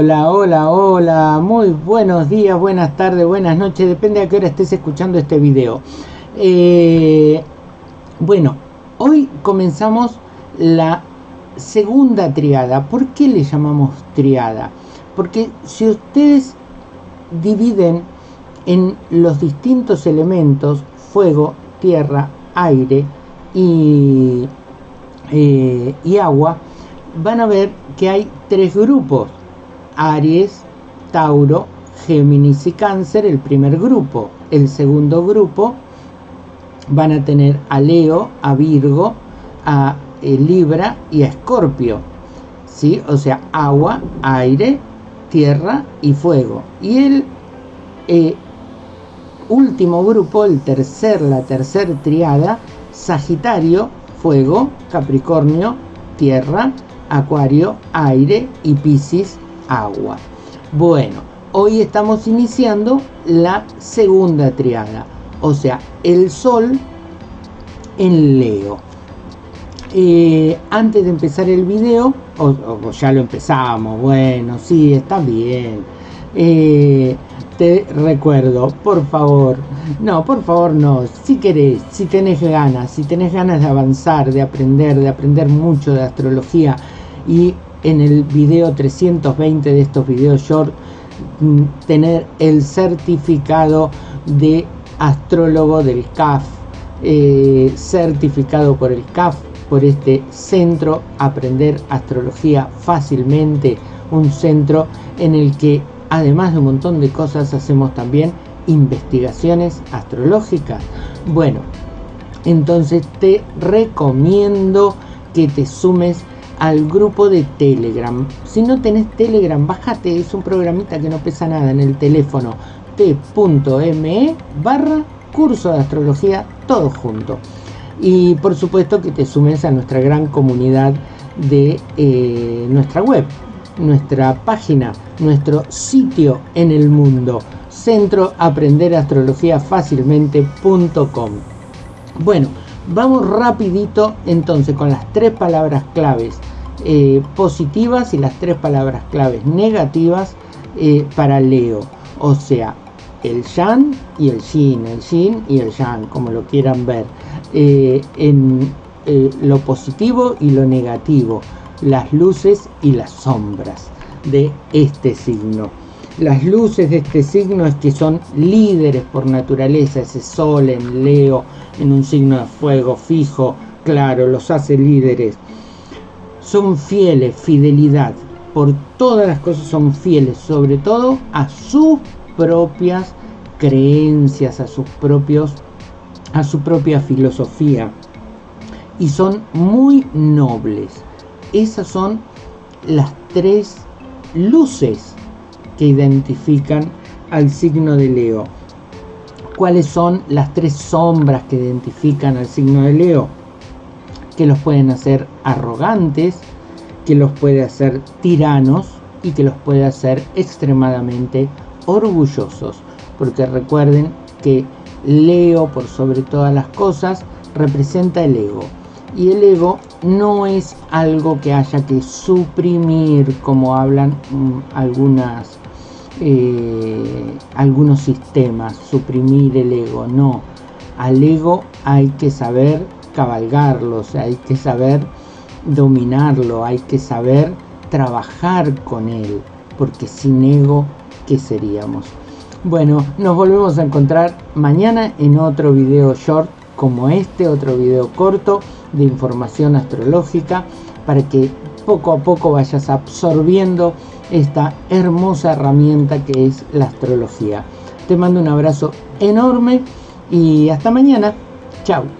Hola, hola, hola, muy buenos días, buenas tardes, buenas noches, depende a qué hora estés escuchando este video. Eh, bueno, hoy comenzamos la segunda triada. ¿Por qué le llamamos triada? Porque si ustedes dividen en los distintos elementos, fuego, tierra, aire y, eh, y agua, van a ver que hay tres grupos. Aries, Tauro, Géminis y Cáncer, el primer grupo. El segundo grupo van a tener a Leo, a Virgo, a eh, Libra y a Escorpio. ¿Sí? O sea, agua, aire, tierra y fuego. Y el eh, último grupo, el tercer, la tercera triada, Sagitario, fuego, Capricornio, tierra, Acuario, aire y Piscis, agua. Bueno, hoy estamos iniciando la segunda triada, o sea, el Sol en Leo. Eh, antes de empezar el video, o, ya lo empezamos, bueno, sí, está bien. Eh, te recuerdo, por favor, no, por favor no, si querés, si tenés ganas, si tenés ganas de avanzar, de aprender, de aprender mucho de astrología y en el video 320 de estos videos short mm, tener el certificado de astrólogo del CAF eh, certificado por el CAF por este centro aprender astrología fácilmente un centro en el que además de un montón de cosas hacemos también investigaciones astrológicas. Bueno entonces te recomiendo que te sumes al grupo de Telegram. Si no tenés Telegram, bájate, es un programita que no pesa nada en el teléfono t.me barra curso de astrología, todo junto. Y por supuesto que te sumes a nuestra gran comunidad de eh, nuestra web, nuestra página, nuestro sitio en el mundo, centro aprender astrología fácilmente.com. Bueno, Vamos rapidito entonces con las tres palabras claves eh, positivas y las tres palabras claves negativas eh, para Leo. O sea, el Yan y el Yin, el Yin y el Yang, como lo quieran ver. Eh, en lo positivo y lo negativo, las luces y las sombras de este signo. Las luces de este signo es que son líderes por naturaleza, ese sol en Leo, en un signo de fuego fijo, claro, los hace líderes. Son fieles, fidelidad. Por todas las cosas son fieles, sobre todo a sus propias creencias, a sus propios a su propia filosofía y son muy nobles. Esas son las tres luces que identifican al signo de Leo cuáles son las tres sombras que identifican al signo de Leo, que los pueden hacer arrogantes, que los puede hacer tiranos y que los puede hacer extremadamente orgullosos. Porque recuerden que Leo, por sobre todas las cosas, representa el ego. Y el ego no es algo que haya que suprimir, como hablan mm, algunas eh, algunos sistemas, suprimir el ego, no. Al ego hay que saber cabalgarlo, hay que saber dominarlo, hay que saber trabajar con él, porque sin ego, ¿qué seríamos? Bueno, nos volvemos a encontrar mañana en otro video short como este, otro video corto de información astrológica para que poco a poco vayas absorbiendo esta hermosa herramienta que es la astrología. Te mando un abrazo enorme y hasta mañana. Chao.